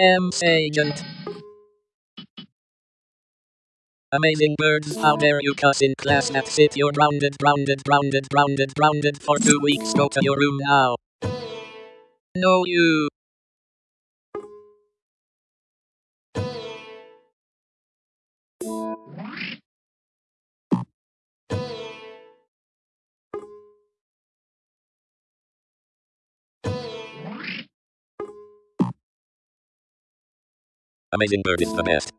M. Agent. Amazing birds, how dare you cuss in class? That's it, you're grounded, grounded, grounded, grounded, grounded for two weeks. Go to your room now. No, you. Amazing bird is the best.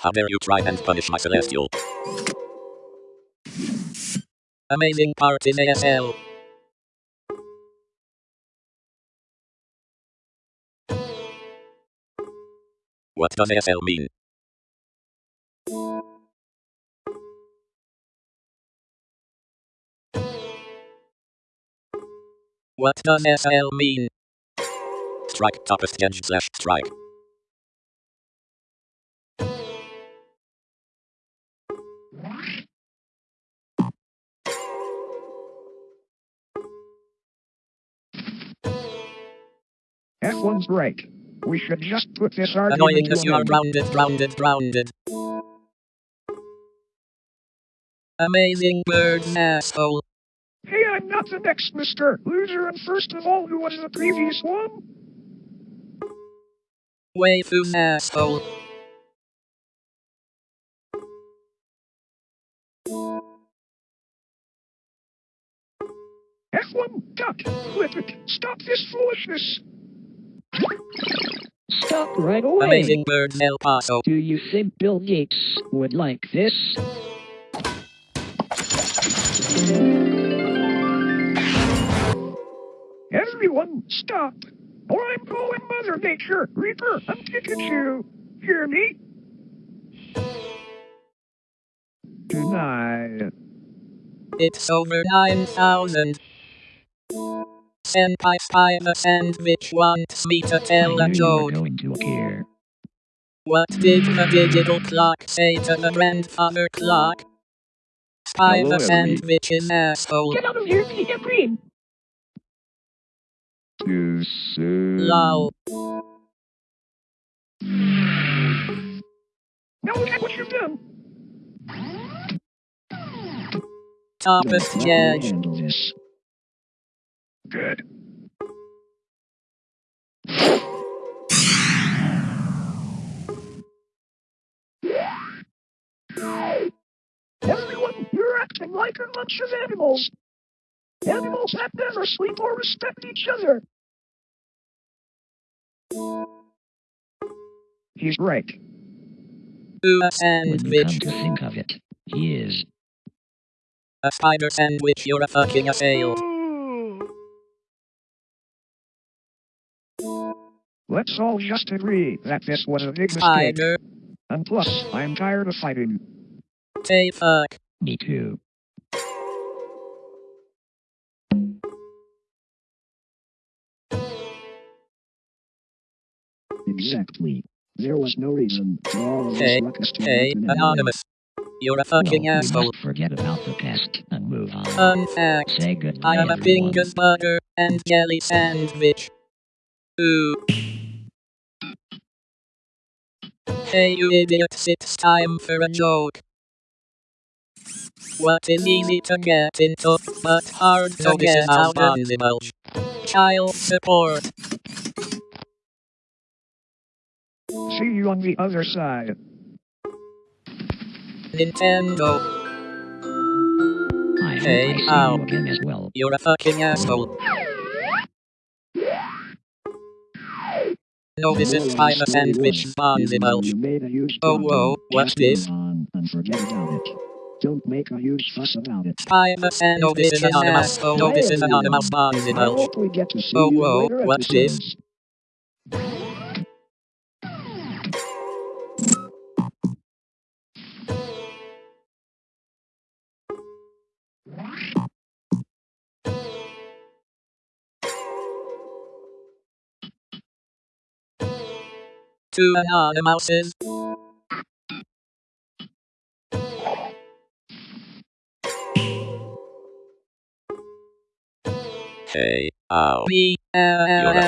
How dare you try and punish my celestial? Amazing part in ASL. What does ASL mean? What does SL mean? Strike toppest edge slash strike. F1's right. We should just put this argument Annoying because you are grounded, grounded, grounded. Amazing birds, asshole. Hey, I'm not the next Mr. Loser, and first of all, who was the previous one? Waifus, asshole. F1, duck, flip it, stop this foolishness. Stop right away. Amazing birds, El Paso. Do you think Bill Gates would like this? Everyone, stop. Or I'm calling Mother Nature, Reaper, and you. Hear me? Tonight. It's over 9,000. Senpai Spider Sandwich wants me to tell a joke. What did the digital clock say to the grandfather clock? Spy Hello, the. Sandwich's asshole. Get out of here, Peter Green! Too soon. Lol. Now look at what you've done. Toppest Let me judge. handle this. Good. Everyone, you're acting like a bunch of animals. Animals that never sleep or respect each other. He's right. Ooh, a When you come to think of it, he is. A spider sandwich, you're a fucking assailed. Let's all just agree that this was a big mistake. Spider. And plus, I'm tired of fighting. Say fuck. Me too. Exactly. There was no reason for all of Hey, this to Hey, happen anonymous. You're a fucking we asshole. forget about the past and move on. Fun fact. Say goodbye, I am a everyone. Bingus burger and jelly sandwich. Ooh. Hey you idiots, it's time for a joke. What is easy to get into, but hard to So this get out of? Bonzibulge. Child support. See you on the other side. Nintendo. I hope Hey, I see you again as well. You're a fucking asshole. No, this is Spider Sandwich Bonzibulge. You made a huge Oh, whoa, what's this? on and forget about it. Don't make a huge fuss about it. Spider Sandwich No, this is anonymous. asshole. No, this is anonymous I Bonzibulge. hope we get Oh, whoa, what's this? Episodes. Two anonymouses. Hey, ow. Me. Uh, You're a